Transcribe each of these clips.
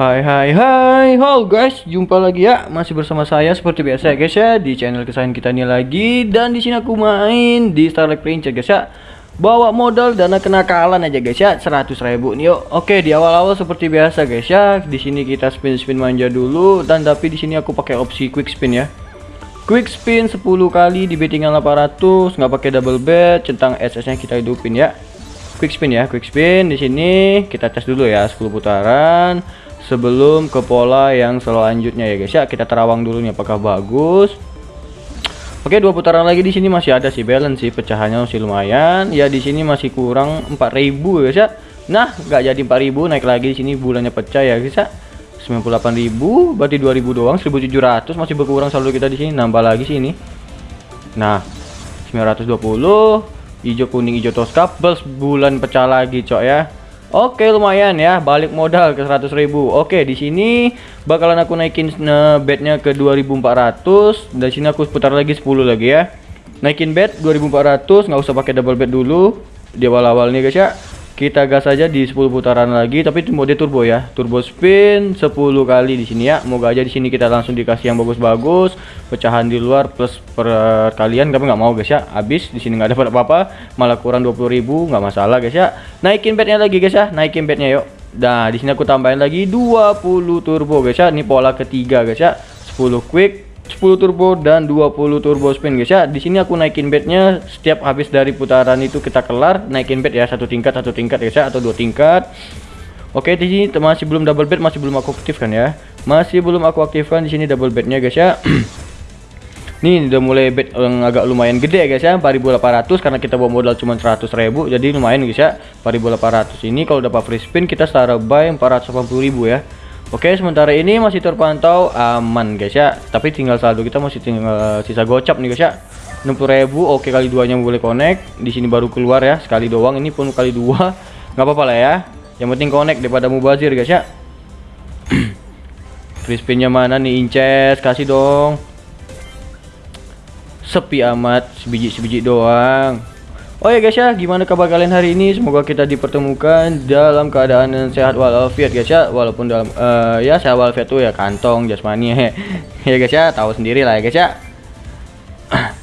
Hai hai hai. Halo guys. Jumpa lagi ya. Masih bersama saya seperti biasa ya guys ya Di channel kesayangan kita ini lagi. Dan di sini aku main di Starlight Princess guys ya. Bawa modal dana kenakalan aja guys ya. 100 ribu nih yuk. Oke di awal-awal seperti biasa guys ya. Di sini kita spin-spin manja dulu. Dan tapi di sini aku pakai opsi quick spin ya. Quick spin 10 kali di bettingan 800 nggak pakai double bet. Centang SS nya kita hidupin ya. Quick spin ya quick spin. Di sini kita tes dulu ya 10 putaran sebelum ke pola yang selanjutnya ya guys. Ya kita terawang dulu nih apakah bagus? Oke dua putaran lagi di sini masih ada sih balance sih. Pecahannya masih lumayan. Ya di sini masih kurang 4000 guys ya. Nah nggak jadi 4000 naik lagi di sini bulannya pecah ya guys ya. 98.000 berarti 2000 doang 1700 masih berkurang saldo kita di sini nambah lagi sini nah 920 hijau kuning hijau toska plus bulan pecah lagi cok ya Oke lumayan ya balik modal ke 100.000 Oke di sini bakalan aku naikin uh, bednya ke 2400 dari sini aku putar lagi 10 lagi ya. Naikin bed 2400 nggak usah pakai double bed dulu. Di awal-awal nih guys ya kita gas aja di 10 putaran lagi tapi itu mode turbo ya. Turbo spin 10 kali di sini ya. Moga aja di sini kita langsung dikasih yang bagus-bagus. Pecahan di luar plus perkalian tapi nggak mau guys ya? Habis di sini nggak dapat apa-apa. Malah kurang 20.000 nggak masalah guys ya. Naikin bednya lagi guys ya. Naikin bednya yuk. Nah di sini aku tambahin lagi 20 turbo guys ya. Ini pola ketiga guys ya. 10 quick 10 turbo dan 20 turbo spin guys ya. Di sini aku naikin bednya setiap habis dari putaran itu kita kelar naikin bed ya satu tingkat satu tingkat guys ya atau dua tingkat. Oke di sini masih belum double bed masih belum aku aktifkan ya. Masih belum aku aktifkan di sini double bednya guys ya. Nih udah mulai bed yang agak lumayan gede ya guys ya 4800 karena kita bawa modal cuma 100.000 jadi lumayan guys ya 4800 ini kalau dapat free spin kita setara buy 480.000 ya Oke sementara ini masih terpantau aman guys ya. Tapi tinggal saldo kita masih tinggal sisa gocap nih guys ya. 60.000 oke kali duanya boleh connect. Di sini baru keluar ya. Sekali doang ini pun kali dua. Nggak apa-apa lah ya. Yang penting connect daripada mubazir guys ya. Free spinnya mana nih inces? Kasih dong. Sepi amat sebiji sebiji doang Oh ya guys ya, gimana kabar kalian hari ini? Semoga kita dipertemukan dalam keadaan yang sehat walafiat guys ya. Walaupun dalam uh, ya sehat walafiat tuh ya kantong jasmani ya guys ya, tahu sendiri lah ya guys ya.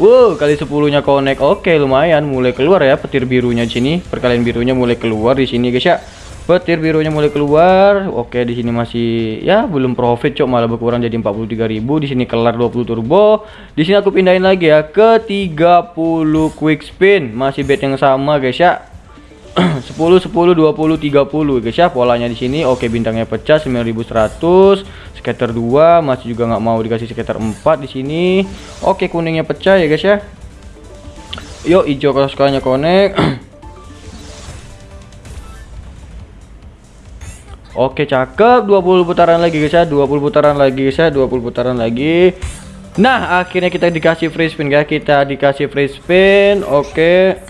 wow, kali 10 nya connect. Oke, lumayan mulai keluar ya petir birunya di sini. Perkalian birunya mulai keluar di sini guys ya petir birunya mulai keluar. Oke di sini masih ya belum profit cok. Malah berkurang jadi 43.000 di sini kelar 20 turbo. Di sini aku pindahin lagi ya ke 30 quick spin. Masih bet yang sama guys ya. 10 10 20 30 guys ya polanya di sini. Oke bintangnya pecah 9100 scatter 2 masih juga nggak mau dikasih scatter 4 di sini. Oke kuningnya pecah ya guys ya. Yuk hijau kalau connect Oke cakep. 20 putaran lagi guys ya. 20 putaran lagi guys ya. 20 putaran lagi. Nah akhirnya kita dikasih free spin ya Kita dikasih free spin. Oke.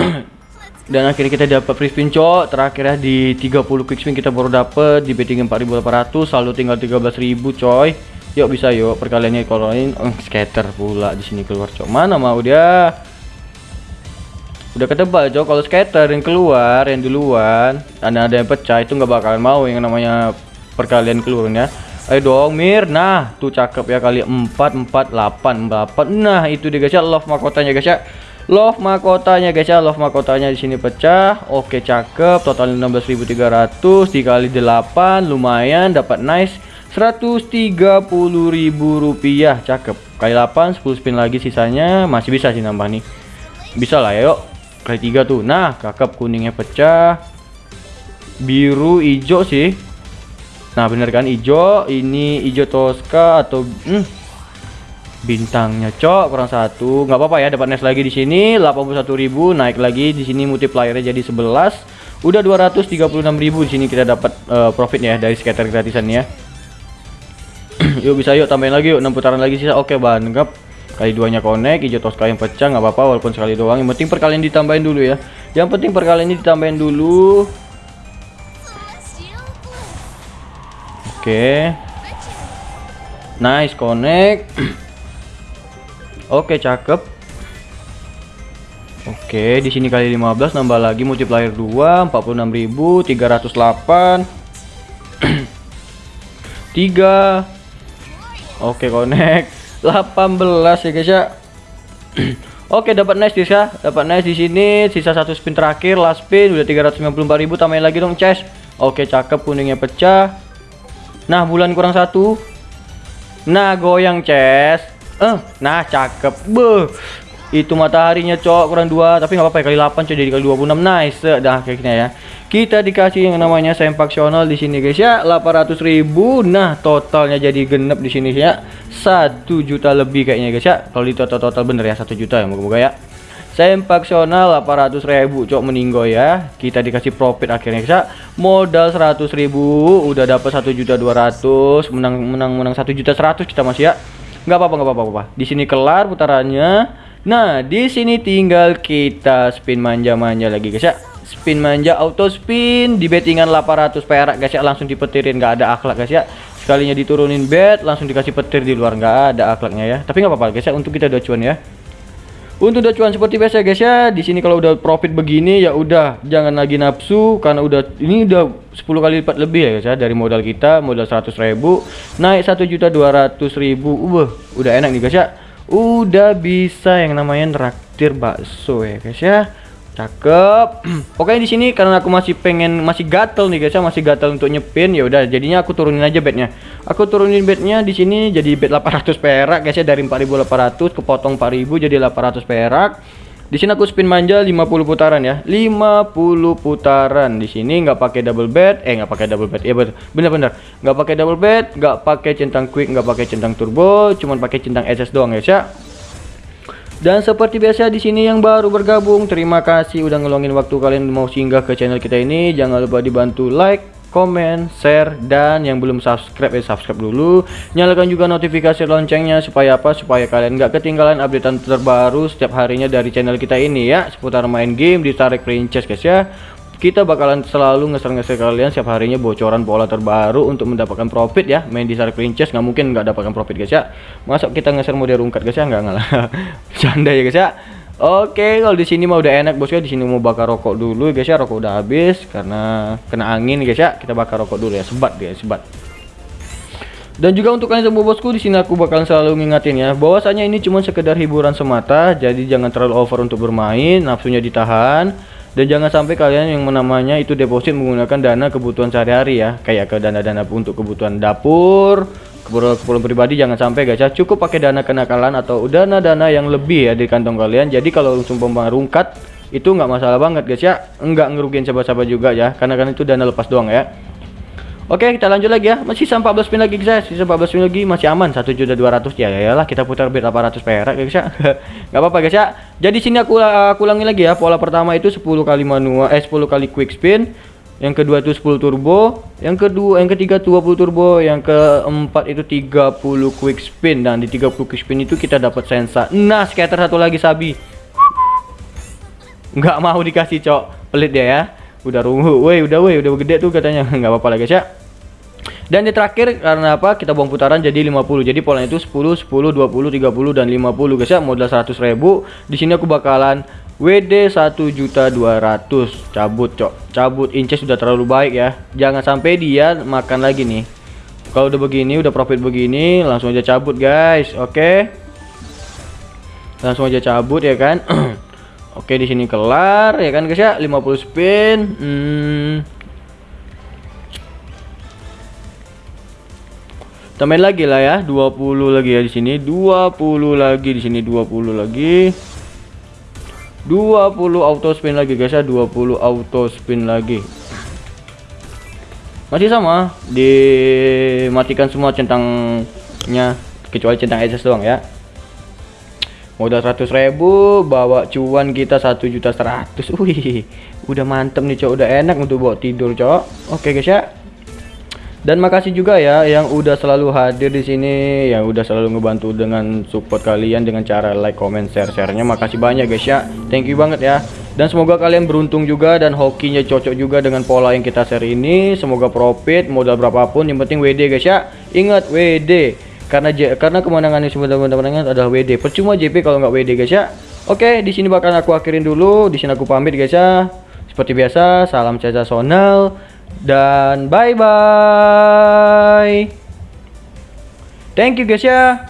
Dan akhirnya kita dapat free spin cok. Terakhir ya di 30 quick spin kita baru dapat. Di betting 4800 Saldo tinggal 13.000 coy. Yuk bisa yuk perkaliannya kalau ini oh, scatter pula di sini keluar cok. Mana mau dia udah ketebal cok. Kalau skater yang keluar yang duluan dan ada yang pecah itu nggak bakalan mau yang namanya perkalian keluarnya ayo dong mir. Nah tuh cakep ya kali 4 4 8 8 nah itu dia guys ya. Love mahkotanya guys ya. Love mahkotanya guys ya. Love mahkotanya di sini pecah. Oke cakep. Total 16.300 dikali 8 lumayan. Dapat nice 130.000 rupiah. Cakep. Kali 8 10 spin lagi sisanya. Masih bisa sih nambah nih. Bisa lah ya yuk kali tiga tuh. Nah kakap kuningnya pecah. Biru hijau sih. Nah bener kan? Hijau ini hijau toska atau hmm, bintangnya cok kurang satu. Nggak apa-apa ya dapat nest lagi di sini. 81.000 naik lagi. Di sini multipliernya jadi 11 udah 236.000 di sini kita dapat uh, profit ya dari scatter gratisan ya. Yuk bisa yuk tambahin lagi yuk. 6 putaran lagi sisa. Oke banget kali duanya connect hijau toska yang pecah nggak apa-apa walaupun sekali doang. Yang penting perkalian ditambahin dulu ya. Yang penting perkalian ini ditambahin dulu. Oke. Okay. nice connect. Oke okay, cakep. Oke okay, di sini kali 15 nambah lagi multiplier 2 46.308 3 Oke connect 18 ya guys ya. Oke dapat nice guys ya. Dapat nice di sini. Sisa satu spin terakhir last spin udah 394.000 tambahin lagi dong chest Oke cakep kuningnya pecah. Nah bulan kurang satu. Nah goyang chest eh nah cakep. Beuh itu mataharinya cok kurang dua tapi nggak apa-apa kali 8 coy jadi kali 26 nice dah kayaknya ya. Kita dikasih yang namanya sempaksional di sini guys ya. 800.000 nah totalnya jadi genep di sini ya. Satu juta lebih kayaknya guys ya. Kalau di total total bener ya satu juta ya moga-moga ya. Sempaksional 800.000 cok meninggo ya. Kita dikasih profit akhirnya guys ya. Modal 100.000 udah dapat satu juta 200 menang menang menang satu juta 100 kita masih ya. Nggak apa-apa nggak apa-apa. Di sini kelar putarannya Nah, di sini tinggal kita spin manja-manja lagi guys ya. Spin manja auto spin di bettingan 800 perak guys ya langsung dipetirin nggak ada akhlak guys ya. Sekalinya diturunin bet langsung dikasih petir di luar nggak ada akhlaknya ya. Tapi nggak apa-apa guys ya untuk kita udah cuan ya. Untuk udah cuan seperti biasa guys ya. Di sini kalau udah profit begini ya udah jangan lagi nafsu karena udah ini udah 10 kali lipat lebih ya guys ya dari modal kita, modal 100.000 naik 1.200.000. Uh, udah enak nih guys ya udah bisa yang namanya traktir bakso ya guys ya. Cakep. Oke di sini karena aku masih pengen masih gatel nih guys ya. Masih gatel untuk nyepin ya udah jadinya aku turunin aja bednya. Aku turunin bednya di sini jadi bed 800 perak guys ya. Dari 4800 kepotong 4000 jadi 800 perak di sini aku spin manja 50 putaran ya. 50 putaran. Di sini nggak pakai double bed, eh nggak pakai double bed. Ya betul. Bener-bener. Nggak pakai double bed, nggak pakai centang quick, nggak pakai centang turbo, cuman pakai centang SS doang ya, ya. Dan seperti biasa di sini yang baru bergabung, terima kasih udah ngeluangin waktu kalian mau singgah ke channel kita ini. Jangan lupa dibantu like, komen, share, dan yang belum subscribe ya subscribe dulu. Nyalakan juga notifikasi loncengnya supaya apa? Supaya kalian nggak ketinggalan updatean terbaru setiap harinya dari channel kita ini ya seputar main game di Tarik Princess guys ya. Kita bakalan selalu ngeser-ngeser kalian setiap harinya bocoran pola terbaru untuk mendapatkan profit ya. Main di Tarik Princess nggak mungkin nggak dapatkan profit guys ya. Masuk kita ngeser mode rungkat guys ya nggak ngalah. Canda ya guys ya. Oke, kalau di sini mau udah enak bosku. Di sini mau bakar rokok dulu guys ya. Rokok udah habis karena kena angin guys ya. Kita bakar rokok dulu ya. Sebat dia, sebat. Dan juga untuk kalian semua bosku di sini aku bakalan selalu ngingatin ya bahwasanya ini cuma sekedar hiburan semata, jadi jangan terlalu over untuk bermain, nafsunya ditahan dan jangan sampai kalian yang namanya itu deposit menggunakan dana kebutuhan sehari-hari ya, kayak ke dana-dana untuk kebutuhan dapur, keperluan pribadi jangan sampai guys ya. Cukup pakai dana kenakalan atau dana-dana yang lebih ya di kantong kalian. Jadi kalau sumpah rungkat itu nggak masalah banget guys ya. Enggak ngerugiin siapa-siapa juga ya. Karena kan itu dana lepas doang ya. Oke kita lanjut lagi ya. Masih sampai 14 pin lagi guys sisa 14 pin lagi masih aman. 1 juta 200 ya ya lah. Kita putar bid 800 perak guys ya. Nggak apa-apa guys ya. Jadi sini aku aku ulangi lagi ya. Pola pertama itu 10 kali manual eh 10 kali quick spin yang kedua itu 10 turbo, yang kedua yang ketiga 20 turbo, yang keempat itu 30 quick spin dan di 30 quick spin itu kita dapat sensa. Nah, scatter satu lagi sabi. Nggak mau dikasih, Cok. Pelit dia ya. Udah rungu. Woi, udah woi, udah gede tuh katanya. Nggak apa-apa lagi, guys ya. Dan di terakhir karena apa? Kita buang putaran jadi 50. Jadi polanya itu 10, 10, 20, 30 dan 50 guys ya. Modal 100.000. Di sini aku bakalan WD 1.200 cabut cok. Cabut inches sudah terlalu baik ya. Jangan sampai dia makan lagi nih. Kalau udah begini udah profit begini langsung aja cabut guys. Oke? Okay? langsung aja cabut ya kan? Oke okay, di sini kelar ya kan guys ya? 50 spin. Hmm. tambahin lagi lah ya 20 lagi ya di sini. 20 lagi di sini 20 lagi 20 auto spin lagi guys ya. 20 auto spin lagi. Masih sama dimatikan semua centangnya kecuali centang SS doang ya. Modal 100.000 bawa cuan kita 1 juta 100 wih udah mantep nih cok. Udah enak untuk bawa tidur cok. Oke guys ya dan makasih juga ya yang udah selalu hadir di sini, yang udah selalu ngebantu dengan support kalian dengan cara like, comment, share, sharenya. Makasih banyak guys ya. Thank you banget ya. Dan semoga kalian beruntung juga dan hokinya cocok juga dengan pola yang kita share ini. Semoga profit modal berapapun yang penting WD guys ya. Ingat WD. Karena J karena kemenangan ini sebenarnya kemenangan adalah WD. Percuma JP kalau nggak WD guys ya. Oke, di sini bakal aku akhirin dulu. Di sini aku pamit guys ya. Seperti biasa, salam sensasional dan bye-bye. Thank you guys ya.